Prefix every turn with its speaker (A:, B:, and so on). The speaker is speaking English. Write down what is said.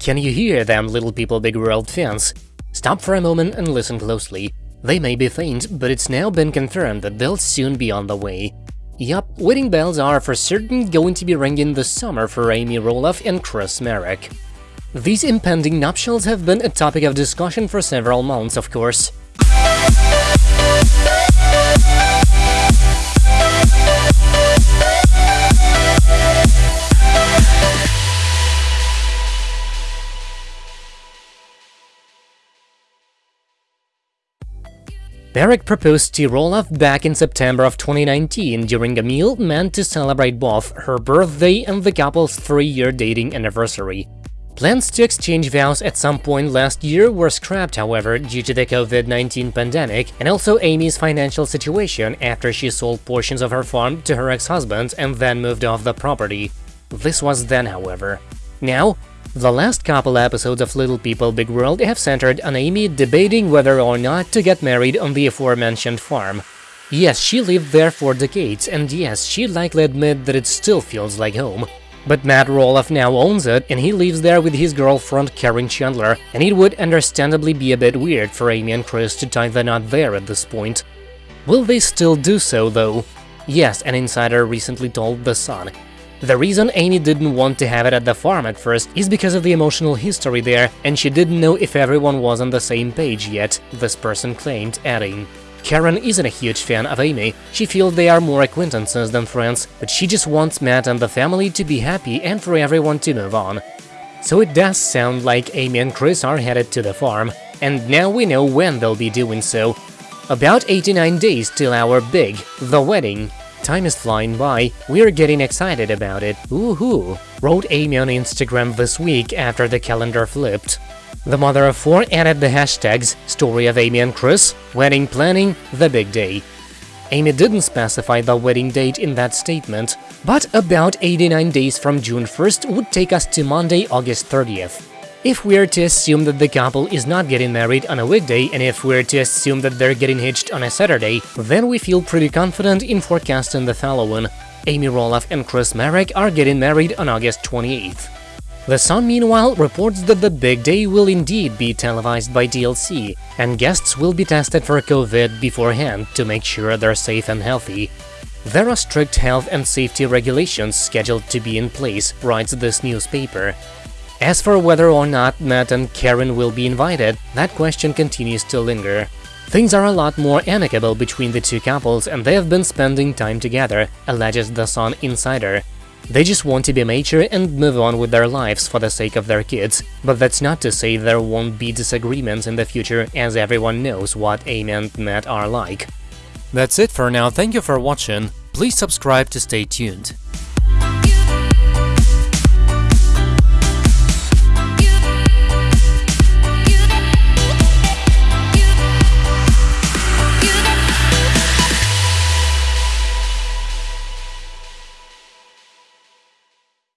A: Can you hear them, little people big world fans? Stop for a moment and listen closely. They may be faint, but it's now been confirmed that they'll soon be on the way. Yup, wedding bells are for certain going to be ringing this summer for Amy Roloff and Chris Marek. These impending nuptials have been a topic of discussion for several months, of course. Marek proposed to Roloff back in September of 2019 during a meal meant to celebrate both her birthday and the couple's three-year dating anniversary. Plans to exchange vows at some point last year were scrapped, however, due to the COVID-19 pandemic and also Amy's financial situation after she sold portions of her farm to her ex-husband and then moved off the property. This was then, however. Now, the last couple episodes of Little People Big World have centered on Amy debating whether or not to get married on the aforementioned farm. Yes, she lived there for decades, and yes, she'd likely admit that it still feels like home. But Matt Roloff now owns it, and he lives there with his girlfriend Caryn Chandler, and it would understandably be a bit weird for Amy and Chris to tie the knot there at this point. Will they still do so, though? Yes, an insider recently told The Sun. The reason Amy didn't want to have it at the farm at first is because of the emotional history there, and she didn't know if everyone was on the same page yet, this person claimed, adding. Caryn isn't a huge fan of Amy, she feels they are more acquaintances than friends, but she just wants Matt and the family to be happy and for everyone to move on. So it does sound like Amy and Chris are headed to the farm, and now we know when they'll be doing so. About 89 days till our big, the wedding. Time is flying by, we're getting excited about it, woohoo, wrote Amy on Instagram this week after the calendar flipped. The mother of four added the hashtags story of Amy and Chris, wedding planning, the big day. Amy didn't specify the wedding date in that statement, but about 89 days from June 1st would take us to Monday, August 30th. If we're to assume that the couple is not getting married on a weekday, and if we're to assume that they're getting hitched on a Saturday, then we feel pretty confident in forecasting the following. Amy Roloff and Chris Marek are getting married on August 28th. The Sun, meanwhile, reports that the big day will indeed be televised by TLC, and guests will be tested for COVID beforehand to make sure they're safe and healthy. There are strict health and safety regulations scheduled to be in place, writes this newspaper. As for whether or not Matt and Caryn will be invited, that question continues to linger. Things are a lot more amicable between the two couples and they have been spending time together, alleges the Sun Insider. They just want to be mature and move on with their lives for the sake of their kids, but that's not to say there won't be disagreements in the future as everyone knows what Amy and Matt are like. That's it for now, thank you for watching, please subscribe to stay tuned.